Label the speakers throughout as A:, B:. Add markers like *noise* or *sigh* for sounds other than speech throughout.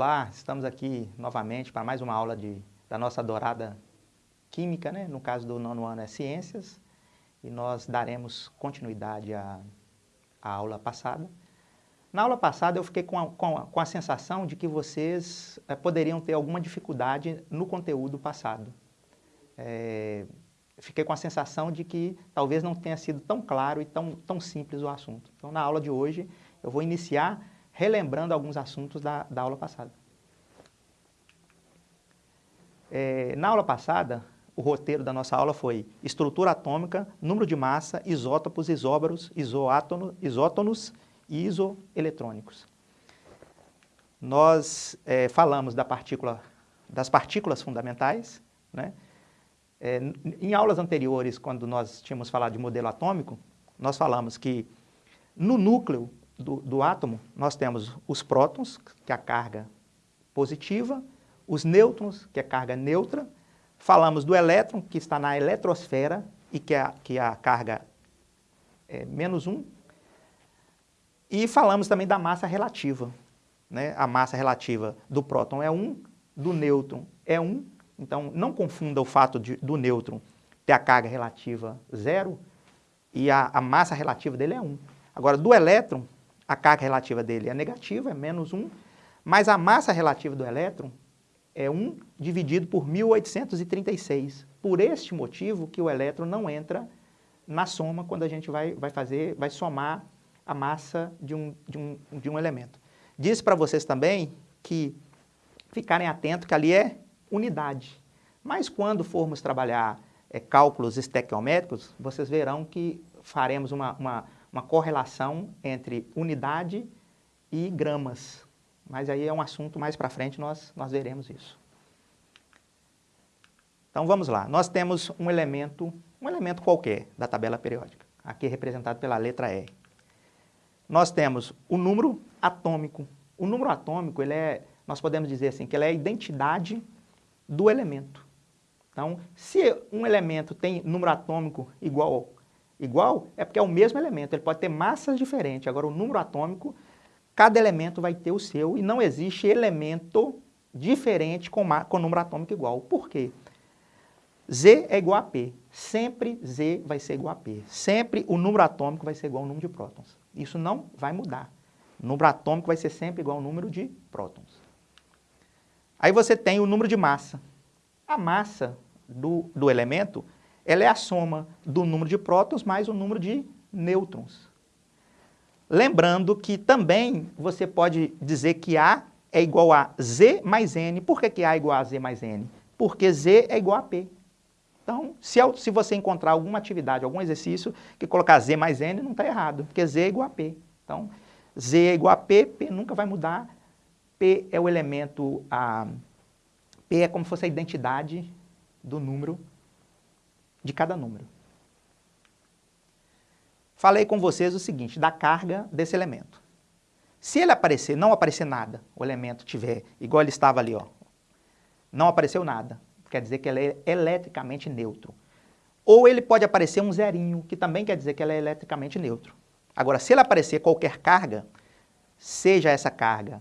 A: Olá, estamos aqui novamente para mais uma aula de, da nossa adorada Química, né? no caso do nono ano é Ciências, e nós daremos continuidade à, à aula passada. Na aula passada eu fiquei com a, com a, com a sensação de que vocês é, poderiam ter alguma dificuldade no conteúdo passado. É, fiquei com a sensação de que talvez não tenha sido tão claro e tão, tão simples o assunto. Então na aula de hoje eu vou iniciar relembrando alguns assuntos da, da aula passada. É, na aula passada, o roteiro da nossa aula foi estrutura atômica, número de massa, isótopos, isóbaros, isoátono, isótonos e isoeletrônicos. Nós é, falamos da partícula, das partículas fundamentais. Né? É, em aulas anteriores, quando nós tínhamos falado de modelo atômico, nós falamos que no núcleo do, do átomo, nós temos os prótons, que é a carga positiva, os nêutrons, que é a carga neutra, falamos do elétron, que está na eletrosfera e que é, que é a carga é menos 1, e falamos também da massa relativa. Né? A massa relativa do próton é 1, do nêutron é 1, então não confunda o fato de, do nêutron ter a carga relativa zero e a, a massa relativa dele é 1. Agora, do elétron, a carga relativa dele é negativa, é menos 1, mas a massa relativa do elétron é 1 dividido por 1836. Por este motivo que o elétron não entra na soma quando a gente vai, vai fazer, vai somar a massa de um, de um, de um elemento. Disse para vocês também que ficarem atentos que ali é unidade. Mas quando formos trabalhar é, cálculos estequiométricos, vocês verão que faremos uma, uma uma correlação entre unidade e gramas. Mas aí é um assunto mais para frente, nós, nós veremos isso. Então vamos lá, nós temos um elemento, um elemento qualquer da tabela periódica, aqui representado pela letra E. Nós temos o número atômico. O número atômico, ele é, nós podemos dizer assim, que ele é a identidade do elemento. Então, se um elemento tem número atômico igual igual, é porque é o mesmo elemento, ele pode ter massas diferentes. Agora, o número atômico, cada elemento vai ter o seu e não existe elemento diferente com, com número atômico igual. Por quê? Z é igual a P. Sempre Z vai ser igual a P. Sempre o número atômico vai ser igual ao número de prótons. Isso não vai mudar. O número atômico vai ser sempre igual ao número de prótons. Aí você tem o número de massa. A massa do, do elemento ela é a soma do número de prótons mais o número de nêutrons. Lembrando que também você pode dizer que A é igual a Z mais N. Por que, que A é igual a Z mais N? Porque Z é igual a P. Então, se, se você encontrar alguma atividade, algum exercício, que colocar Z mais N, não está errado, porque Z é igual a P. Então, Z é igual a P, P nunca vai mudar. P é o elemento, a, P é como se fosse a identidade do número de cada número. Falei com vocês o seguinte, da carga desse elemento. Se ele aparecer, não aparecer nada, o elemento tiver igual ele estava ali, ó, não apareceu nada, quer dizer que ele é eletricamente neutro. Ou ele pode aparecer um zerinho, que também quer dizer que ele é eletricamente neutro. Agora, se ele aparecer qualquer carga, seja essa carga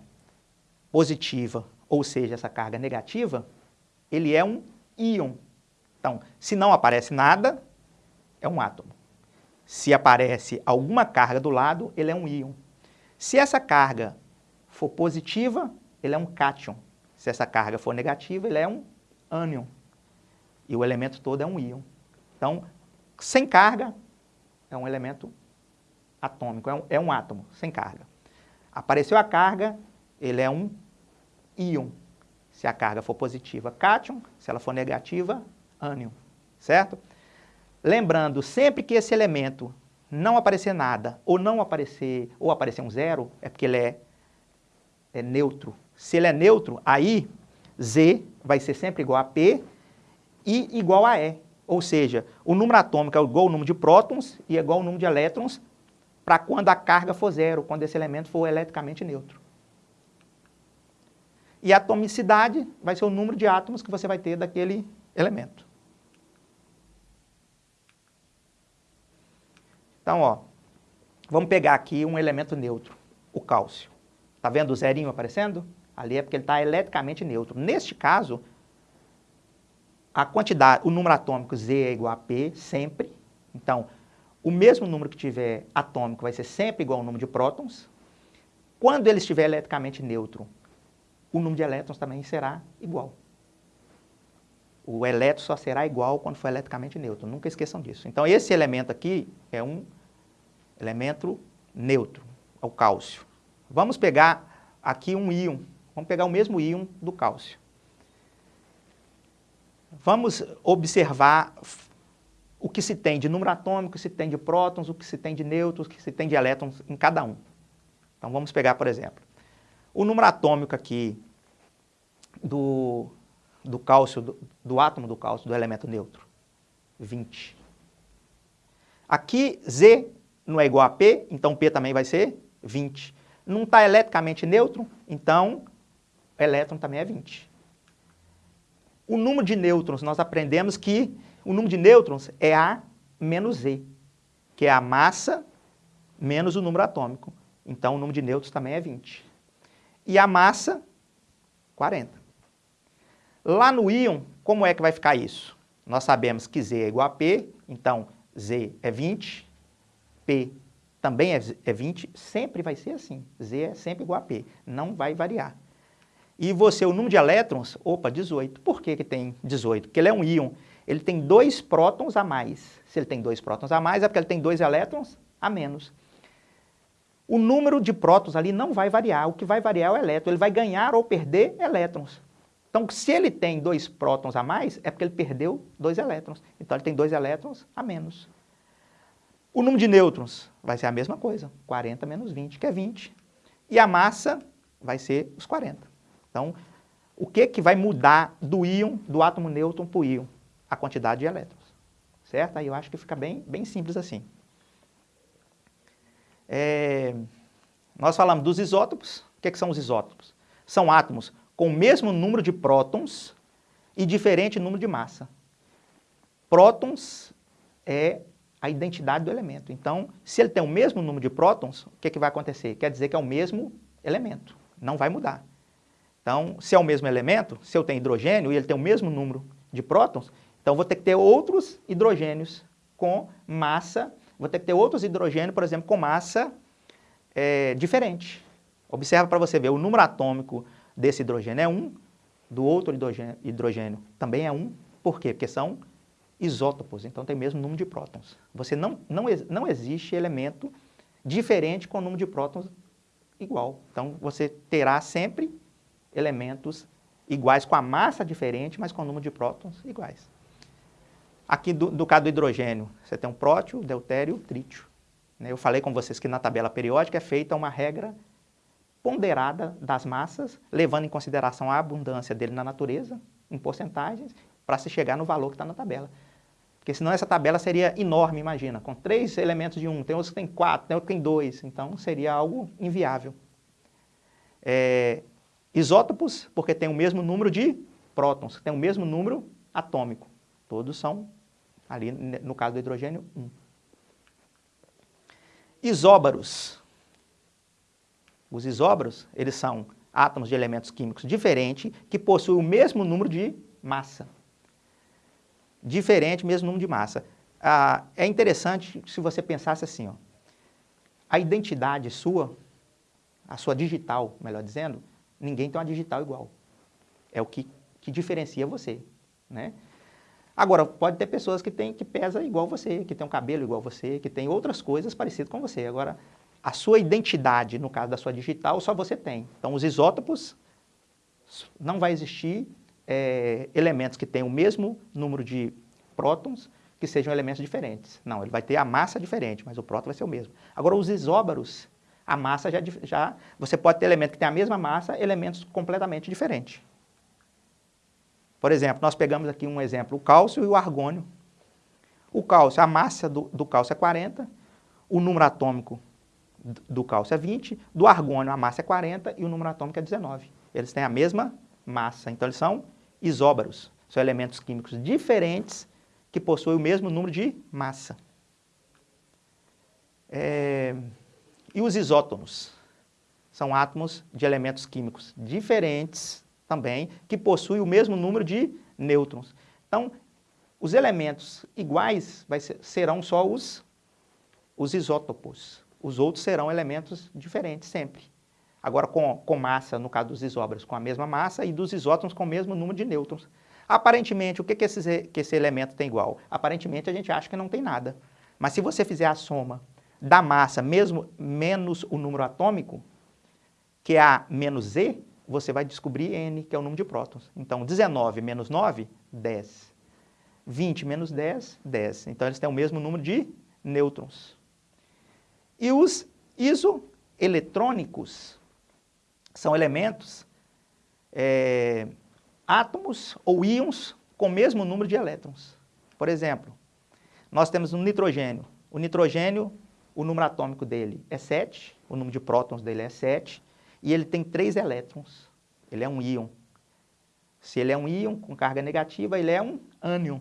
A: positiva ou seja essa carga negativa, ele é um íon, então, se não aparece nada, é um átomo. Se aparece alguma carga do lado, ele é um íon. Se essa carga for positiva, ele é um cátion. Se essa carga for negativa, ele é um ânion. E o elemento todo é um íon. Então, sem carga, é um elemento atômico, é um, é um átomo, sem carga. Apareceu a carga, ele é um íon. Se a carga for positiva, cátion. Se ela for negativa, ânion, certo? Lembrando, sempre que esse elemento não aparecer nada, ou não aparecer, ou aparecer um zero, é porque ele é, é neutro. Se ele é neutro, aí Z vai ser sempre igual a P e igual a E. Ou seja, o número atômico é igual ao número de prótons e é igual ao número de elétrons para quando a carga for zero, quando esse elemento for eletricamente neutro. E a atomicidade vai ser o número de átomos que você vai ter daquele elemento. Então, ó, vamos pegar aqui um elemento neutro, o cálcio. Está vendo o zerinho aparecendo? Ali é porque ele está eletricamente neutro. Neste caso, a quantidade, o número atômico Z é igual a P sempre. Então, o mesmo número que tiver atômico vai ser sempre igual ao número de prótons. Quando ele estiver eletricamente neutro, o número de elétrons também será igual. O elétron só será igual quando for eletricamente neutro. Nunca esqueçam disso. Então, esse elemento aqui é um elemento neutro, é o cálcio. Vamos pegar aqui um íon. Vamos pegar o mesmo íon do cálcio. Vamos observar o que se tem de número atômico, o que se tem de prótons, o que se tem de nêutrons, o que se tem de elétrons em cada um. Então vamos pegar, por exemplo, o número atômico aqui do, do cálcio, do, do átomo do cálcio, do elemento neutro, 20. Aqui Z não é igual a P, então P também vai ser 20. Não está eletricamente neutro, então elétron também é 20. O número de nêutrons, nós aprendemos que o número de nêutrons é A menos Z, que é a massa menos o número atômico. Então, o número de nêutrons também é 20. E a massa, 40. Lá no íon, como é que vai ficar isso? Nós sabemos que Z é igual a P, então Z é 20, P também é 20, é sempre vai ser assim. Z é sempre igual a P, não vai variar. E você, o número de elétrons, opa, 18. Por que, que tem 18? Porque ele é um íon, ele tem dois prótons a mais. Se ele tem dois prótons a mais, é porque ele tem dois elétrons a menos. O número de prótons ali não vai variar, o que vai variar é o elétron, ele vai ganhar ou perder elétrons. Então, se ele tem dois prótons a mais, é porque ele perdeu dois elétrons. Então, ele tem dois elétrons a menos. O número de nêutrons vai ser a mesma coisa, 40 menos 20, que é 20. E a massa vai ser os 40. Então, o que, que vai mudar do íon, do átomo nêutron para o íon? A quantidade de elétrons, certo? Aí eu acho que fica bem, bem simples assim. É, nós falamos dos isótopos. O que, que são os isótopos? São átomos com o mesmo número de prótons e diferente número de massa. Prótons é a identidade do elemento. Então, se ele tem o mesmo número de prótons, o que, que vai acontecer? Quer dizer que é o mesmo elemento, não vai mudar. Então, se é o mesmo elemento, se eu tenho hidrogênio e ele tem o mesmo número de prótons, então vou ter que ter outros hidrogênios com massa, vou ter que ter outros hidrogênios, por exemplo, com massa é, diferente. Observa para você ver, o número atômico desse hidrogênio é 1, do outro hidrogênio, hidrogênio também é 1. Por quê? Porque são isótopos, então tem o mesmo número de prótons. Você não, não, não existe elemento diferente com o número de prótons igual. Então você terá sempre elementos iguais com a massa diferente, mas com o número de prótons iguais. Aqui do, do caso do hidrogênio, você tem um prótio, deutério, trítio. Né? Eu falei com vocês que na tabela periódica é feita uma regra ponderada das massas, levando em consideração a abundância dele na natureza, em porcentagens, para se chegar no valor que está na tabela. Porque senão essa tabela seria enorme, imagina, com três elementos de um, tem outros que tem quatro, tem outros que tem dois, então seria algo inviável. É, Isótopos, porque tem o mesmo número de prótons, tem o mesmo número atômico. Todos são, ali no caso do hidrogênio, 1. Isóbaros. Os isóbaros, eles são átomos de elementos químicos diferentes que possuem o mesmo número de massa. Diferente, mesmo número de massa. Ah, é interessante se você pensasse assim, ó, a identidade sua, a sua digital, melhor dizendo, Ninguém tem uma digital igual. É o que, que diferencia você, né? Agora, pode ter pessoas que, tem, que pesa igual você, que tem um cabelo igual você, que tem outras coisas parecidas com você. Agora, a sua identidade, no caso da sua digital, só você tem. Então, os isótopos, não vai existir é, elementos que tenham o mesmo número de prótons que sejam elementos diferentes. Não, ele vai ter a massa diferente, mas o próton vai ser o mesmo. Agora, os isóbaros, a massa já, já... Você pode ter elementos que têm a mesma massa, elementos completamente diferentes. Por exemplo, nós pegamos aqui um exemplo, o cálcio e o argônio. O cálcio, a massa do, do cálcio é 40, o número atômico do cálcio é 20, do argônio a massa é 40 e o número atômico é 19. Eles têm a mesma massa, então eles são isóbaros. São elementos químicos diferentes que possuem o mesmo número de massa. É... E os isótonos? são átomos de elementos químicos diferentes também, que possuem o mesmo número de nêutrons. Então, os elementos iguais ser, serão só os, os isótopos. Os outros serão elementos diferentes sempre. Agora, com, com massa, no caso dos isóbaros, com a mesma massa, e dos isótons com o mesmo número de nêutrons. Aparentemente, o que, que, esse, que esse elemento tem igual? Aparentemente, a gente acha que não tem nada. Mas se você fizer a soma da massa mesmo menos o número atômico, que é A menos Z, você vai descobrir N, que é o número de prótons. Então, 19 menos 9, 10. 20 menos 10, 10. Então, eles têm o mesmo número de nêutrons. E os isoeletrônicos são elementos, é, átomos ou íons com o mesmo número de elétrons. Por exemplo, nós temos um nitrogênio. O nitrogênio, o número atômico dele é 7, o número de prótons dele é 7, e ele tem 3 elétrons. Ele é um íon. Se ele é um íon com carga negativa, ele é um ânion.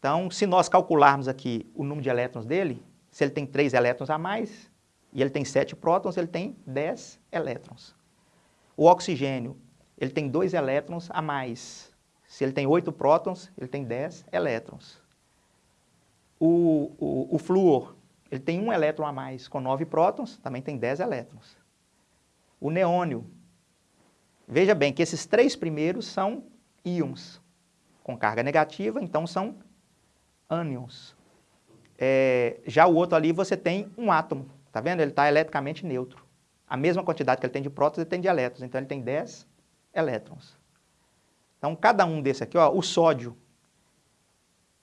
A: Então, se nós calcularmos aqui o número de elétrons dele, se ele tem 3 elétrons a mais, e ele tem 7 prótons, ele tem 10 elétrons. O oxigênio, ele tem 2 elétrons a mais. Se ele tem 8 prótons, ele tem 10 elétrons. O, o, o flúor, ele tem um elétron a mais, com 9 prótons, também tem 10 elétrons. O neônio, veja bem que esses três primeiros são íons, com carga negativa, então são ânions. É, já o outro ali você tem um átomo, tá vendo? Ele está eletricamente neutro. A mesma quantidade que ele tem de prótons, ele tem de elétrons, então ele tem 10 elétrons. Então, cada um desse aqui, ó, o sódio,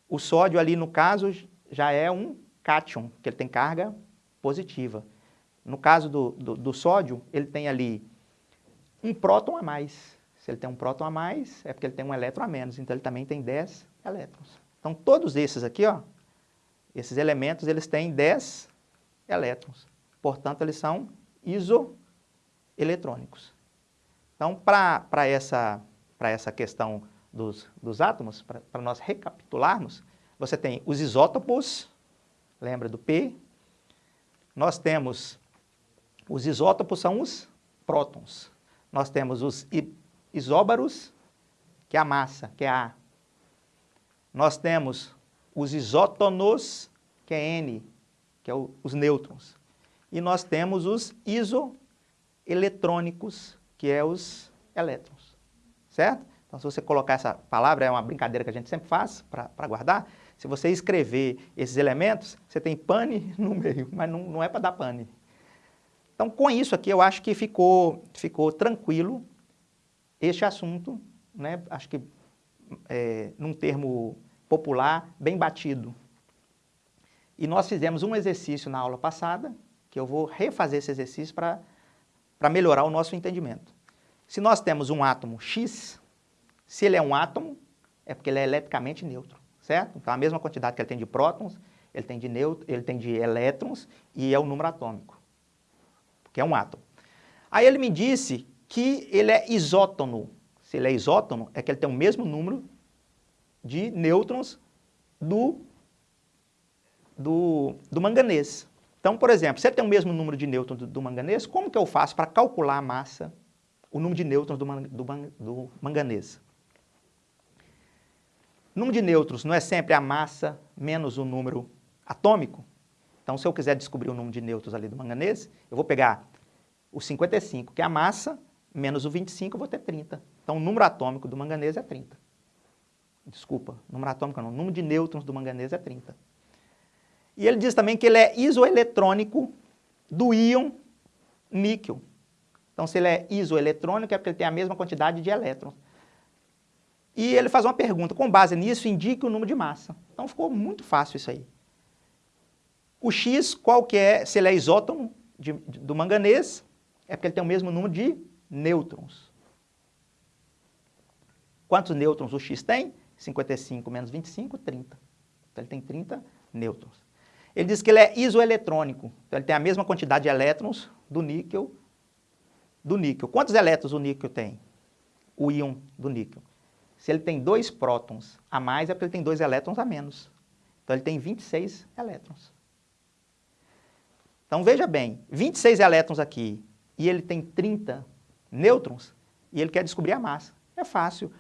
A: o sódio ali, no caso, já é um cátion, que ele tem carga positiva. No caso do, do, do, sódio, ele tem ali um próton a mais. Se ele tem um próton a mais, é porque ele tem um elétron a menos, então ele também tem 10 elétrons. Então, todos esses aqui, ó, esses elementos, eles têm 10 elétrons. Portanto, eles são isoeletrônicos. Então, para essa, essa questão dos, dos átomos, para nós recapitularmos, você tem os isótopos, lembra do P? Nós temos, os isótopos são os prótons. Nós temos os isóbaros, que é a massa, que é A. Nós temos os isótonos, que é N, que é os nêutrons. E nós temos os isoeletrônicos, que é os elétrons, certo? Então, se você colocar essa palavra, é uma brincadeira que a gente sempre faz para guardar, se você escrever esses elementos, você tem pane *laughs* no meio, mas não, não é para dar pane. Então, com isso aqui, eu acho que ficou, ficou tranquilo este assunto, né? acho que é, num termo popular, bem batido. E nós fizemos um exercício na aula passada, que eu vou refazer esse exercício para melhorar o nosso entendimento. Se nós temos um átomo X, se ele é um átomo, é porque ele é eletricamente neutro certo? Então, a mesma quantidade que ele tem de prótons, ele tem de, neutro, ele tem de elétrons e é o número atômico, que é um átomo. Aí ele me disse que ele é isótono. Se ele é isótono, é que ele tem o mesmo número de nêutrons do, do, do manganês. Então, por exemplo, se ele tem o mesmo número de nêutrons do, do manganês, como que eu faço para calcular a massa, o número de nêutrons do, do, do manganês? Número de nêutrons não é sempre a massa menos o número atômico? Então, se eu quiser descobrir o número de nêutrons ali do manganês, eu vou pegar o 55, que é a massa, menos o 25, eu vou ter 30. Então, o número atômico do manganês é 30. Desculpa, número atômico não, o número de nêutrons do manganês é 30. E ele diz também que ele é isoeletrônico do íon níquel. Então, se ele é isoeletrônico, é porque ele tem a mesma quantidade de elétrons. E ele faz uma pergunta, com base nisso, indique o número de massa. Então ficou muito fácil isso aí. O X, qual que é, se ele é isótono de, de, do manganês, é porque ele tem o mesmo número de nêutrons. Quantos nêutrons o X tem? 55 menos 25, 30. Então ele tem 30 nêutrons. Ele diz que ele é isoeletrônico, então ele tem a mesma quantidade de elétrons do níquel, do níquel. Quantos elétrons o níquel tem? O íon do níquel. Se ele tem dois prótons a mais, é porque ele tem dois elétrons a menos. Então, ele tem 26 elétrons. Então veja bem, 26 elétrons aqui e ele tem 30 nêutrons e ele quer descobrir a massa. É fácil,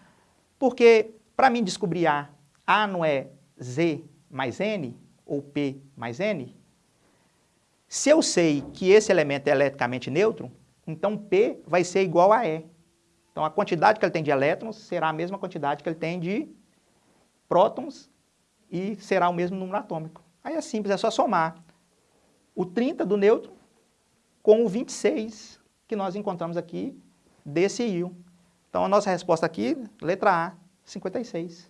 A: porque para mim descobrir A, A não é Z mais N ou P mais N? Se eu sei que esse elemento é eletricamente neutro, então P vai ser igual a E. Então a quantidade que ele tem de elétrons será a mesma quantidade que ele tem de prótons e será o mesmo número atômico. Aí é simples, é só somar o 30 do nêutron com o 26 que nós encontramos aqui desse íon. Então a nossa resposta aqui, letra A, 56.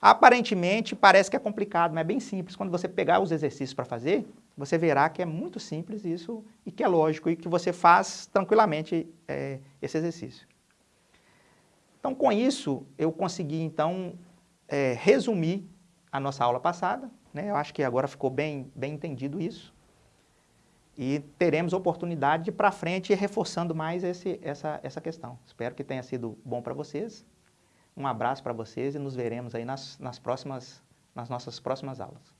A: Aparentemente parece que é complicado, mas é bem simples. Quando você pegar os exercícios para fazer, você verá que é muito simples isso e que é lógico e que você faz tranquilamente é, esse exercício. Então, com isso, eu consegui, então, é, resumir a nossa aula passada. Né? Eu acho que agora ficou bem, bem entendido isso. E teremos oportunidade de ir para frente reforçando mais esse, essa, essa questão. Espero que tenha sido bom para vocês. Um abraço para vocês e nos veremos aí nas, nas, próximas, nas nossas próximas aulas.